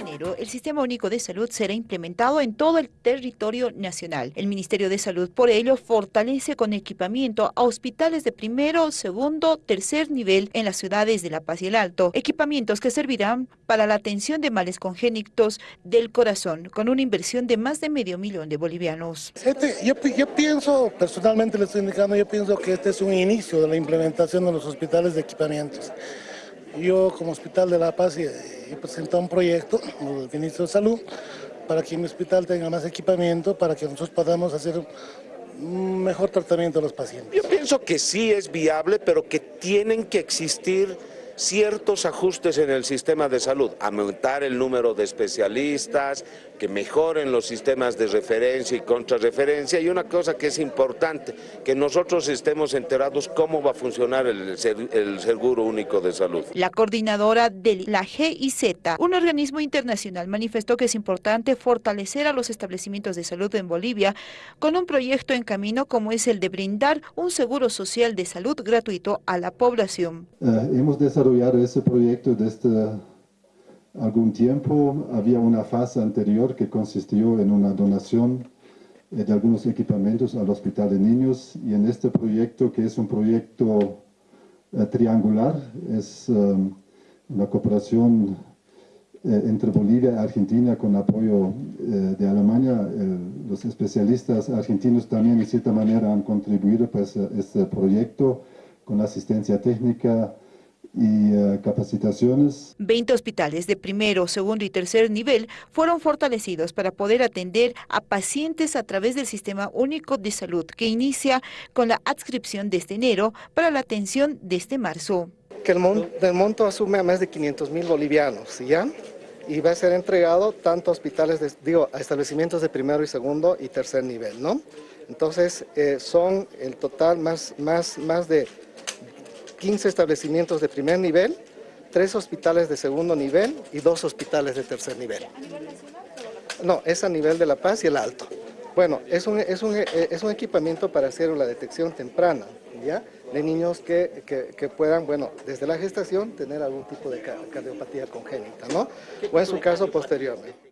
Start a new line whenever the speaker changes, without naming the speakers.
enero, el Sistema Único de Salud será implementado en todo el territorio nacional. El Ministerio de Salud, por ello, fortalece con equipamiento a hospitales de primero, segundo, tercer nivel en las ciudades de La Paz y el Alto, equipamientos que servirán para la atención de males congénitos del corazón, con una inversión de más de medio millón de bolivianos.
Este, yo, yo pienso, personalmente le estoy indicando, yo pienso que este es un inicio de la implementación de los hospitales de equipamientos. Yo como Hospital de La Paz he presentado un proyecto al Ministro de Salud para que mi hospital tenga más equipamiento, para que nosotros podamos hacer un mejor tratamiento a los pacientes.
Yo pienso que sí es viable, pero que tienen que existir ciertos ajustes en el sistema de salud, aumentar el número de especialistas, que mejoren los sistemas de referencia y contrarreferencia y una cosa que es importante, que nosotros estemos enterados cómo va a funcionar el, el Seguro Único de Salud.
La coordinadora de la GIZ, un organismo internacional, manifestó que es importante fortalecer a los establecimientos de salud en Bolivia con un proyecto en camino como es el de brindar un seguro social de salud gratuito a la población.
Eh, hemos desarrollado ese proyecto desde algún tiempo. Había una fase anterior que consistió en una donación eh, de algunos equipamientos al Hospital de Niños y en este proyecto, que es un proyecto eh, triangular, es una cooperación eh, entre Bolivia y Argentina con apoyo de Alemania. los especialistas argentinos también de cierta manera han contribuido a pues, este proyecto con asistencia técnica, y eh, capacitaciones.
20 hospitales de primero, segundo y tercer nivel fueron fortalecidos para poder atender a pacientes a través del Sistema Único de Salud, que inicia con la adscripción desde enero para la atención desde marzo.
Que el, monto asume a más de 500 mil bolivianos, ¿ya? Y va a ser entregado tanto a hospitales, digo, a establecimientos de primero y segundo y tercer nivel, ¿no? Entonces, eh, son el total más, más, más de 15 establecimientos de primer nivel, 3 hospitales de segundo nivel y 2 hospitales de tercer nivel. No, es a nivel de La Paz y el Alto. Bueno, es un, es un, es un equipamiento para hacer la detección temprana, ¿ya? De niños que, que, puedan, bueno, desde la gestación tener algún tipo de cardiopatía congénita, ¿no? O en su caso posteriormente.